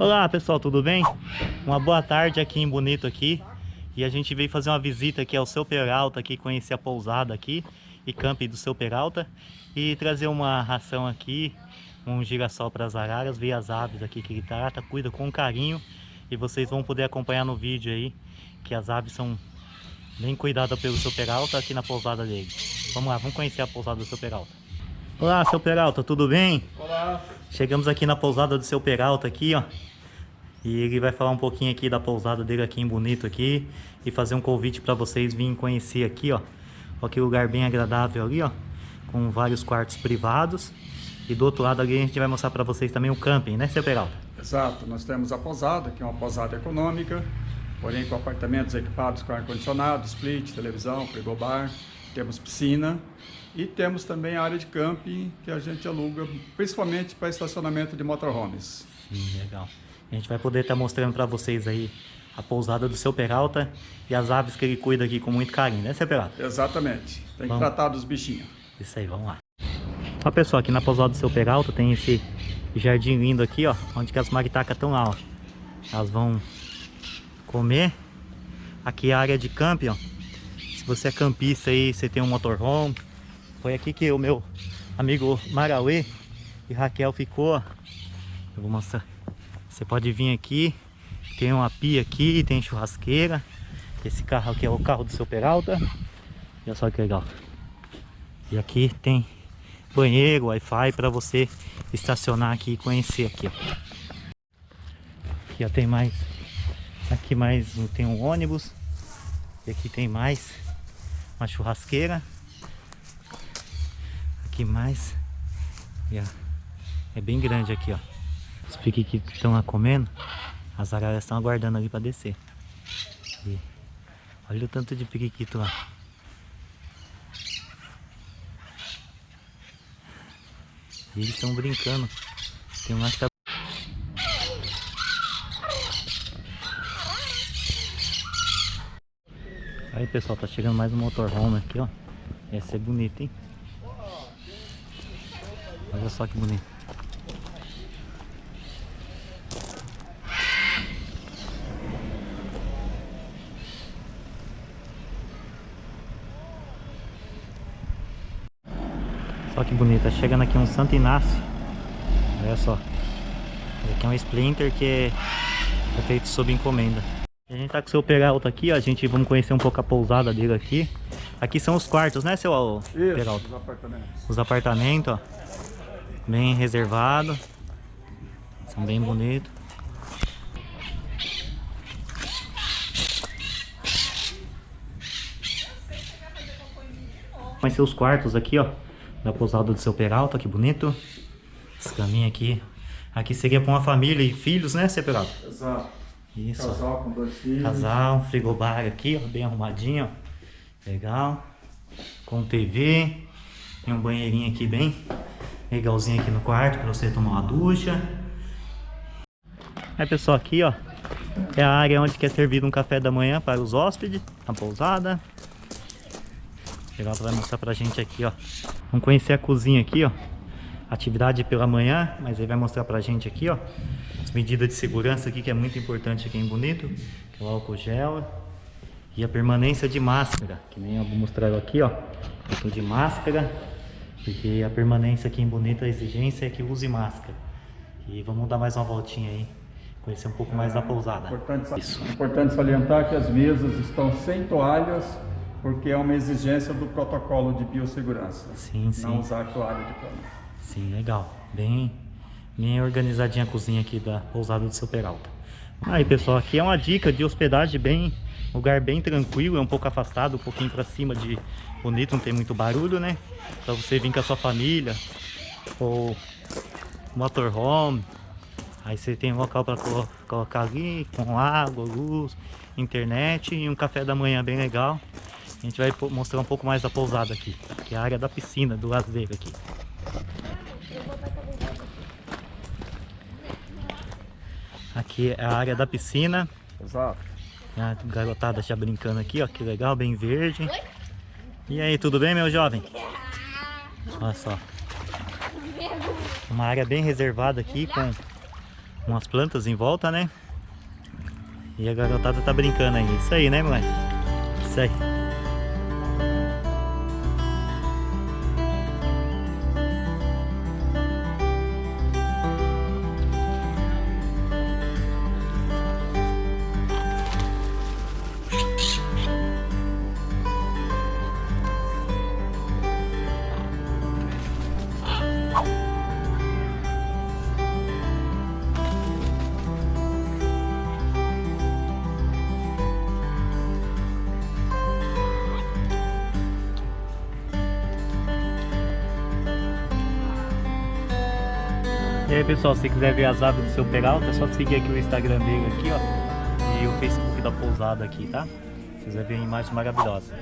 Olá pessoal, tudo bem? Uma boa tarde aqui em Bonito aqui E a gente veio fazer uma visita aqui ao Seu Peralta aqui, conhecer a pousada aqui E camping do Seu Peralta E trazer uma ração aqui, um girassol para as araras Ver as aves aqui que ele trata, cuida com carinho E vocês vão poder acompanhar no vídeo aí Que as aves são bem cuidadas pelo Seu Peralta aqui na pousada dele Vamos lá, vamos conhecer a pousada do Seu Peralta Olá, Seu Peralta, tudo bem? Olá. Chegamos aqui na pousada do Seu Peralta aqui, ó e ele vai falar um pouquinho aqui da pousada dele aqui em Bonito aqui. E fazer um convite para vocês virem conhecer aqui, ó. Olha que lugar bem agradável ali, ó. Com vários quartos privados. E do outro lado ali a gente vai mostrar para vocês também o camping, né, seu Peralta? Exato. Nós temos a pousada, que é uma pousada econômica. Porém com apartamentos equipados com ar-condicionado, split, televisão, frigobar. Temos piscina. E temos também a área de camping que a gente aluga, principalmente para estacionamento de motorhomes. Sim, legal. A gente vai poder estar tá mostrando para vocês aí a pousada do seu Peralta e as aves que ele cuida aqui com muito carinho, né, seu Peralta? Exatamente. Tem que vamos. tratar dos bichinhos. Isso aí, vamos lá. Ó, pessoal, aqui na pousada do seu Peralta tem esse jardim lindo aqui, ó, onde que as maritacas estão lá, ó. Elas vão comer. Aqui é a área de camping, ó. Você é campista aí, você tem um motorhome. Foi aqui que o meu amigo Marauê e Raquel ficou. Eu vou mostrar. Você pode vir aqui, tem uma pia aqui, tem churrasqueira. Esse carro aqui é o carro do seu Peralta. Olha só que legal. E aqui tem banheiro, Wi-Fi para você estacionar aqui e conhecer aqui. Aqui ó, tem mais, aqui mais tem um ônibus. E aqui tem mais uma churrasqueira. Aqui mais. E, ó, é bem grande aqui, ó. Os piquiquitos estão lá comendo, as araras estão aguardando ali para descer. E olha o tanto de piquiquito lá. E eles estão brincando. Tem um lá que tá... Aí pessoal, tá chegando mais um motorhome aqui, ó. Esse é bonito, hein? Olha só que bonito. Olha que bonita, chegando aqui um Santo Inácio. Olha só. Aqui é um Splinter que é feito sob encomenda. A gente tá com o seu Peralta aqui, ó. A gente vamos conhecer um pouco a pousada dele aqui. Aqui são os quartos, né, seu Isso, Peralta? os apartamentos. Os apartamentos, ó. Bem reservado. São bem bonitos. Conhecer os quartos aqui, ó da pousada do seu Peralta, que bonito. Esse caminho aqui. Aqui seria para uma família e filhos, né, seu Peralta? Exato. Isso. Casal com dois filhos. Casal, frigobar aqui, ó, bem arrumadinho, ó. Legal. Com TV. Tem um banheirinho aqui bem legalzinho aqui no quarto para você tomar uma ducha. Aí pessoal, aqui ó, é a área onde é servido um café da manhã para os hóspedes, na pousada. Legal, vai mostrar pra gente aqui, ó. Vamos conhecer a cozinha aqui, ó. Atividade pela manhã, mas ele vai mostrar pra gente aqui, ó. As medidas de segurança aqui, que é muito importante aqui em Bonito. Que é o álcool gel. E a permanência de máscara, que nem eu vou mostrar aqui, ó. Então de máscara. Porque a permanência aqui em Bonito, a exigência é que use máscara. E vamos dar mais uma voltinha aí conhecer um pouco mais da pousada. Importante, Isso. importante salientar que as mesas estão sem toalhas porque é uma exigência do protocolo de biossegurança. Sim, sim. Não usar toalha de cama. Sim, legal. Bem, bem organizadinha a cozinha aqui da pousada do seu Peralta. Aí pessoal, aqui é uma dica de hospedagem bem, lugar bem tranquilo, é um pouco afastado, um pouquinho para cima de bonito, não tem muito barulho, né? Para você vir com a sua família ou motorhome, aí você tem um local para colocar ali com água, luz, internet e um café da manhã bem legal. A gente vai mostrar um pouco mais da pousada aqui, que é a área da piscina, do lazer aqui. Aqui é a área da piscina. Exato. A garotada já brincando aqui, ó, que legal, bem verde. E aí, tudo bem, meu jovem? Olha só. Uma área bem reservada aqui, com umas plantas em volta, né? E a garotada tá brincando aí. Isso aí, né, moleque? Isso aí. E aí pessoal, se quiser ver as aves do seu peralta, é só seguir aqui o Instagram dele aqui, ó. E o Facebook da pousada aqui, tá? Vocês vão ver imagens maravilhosas.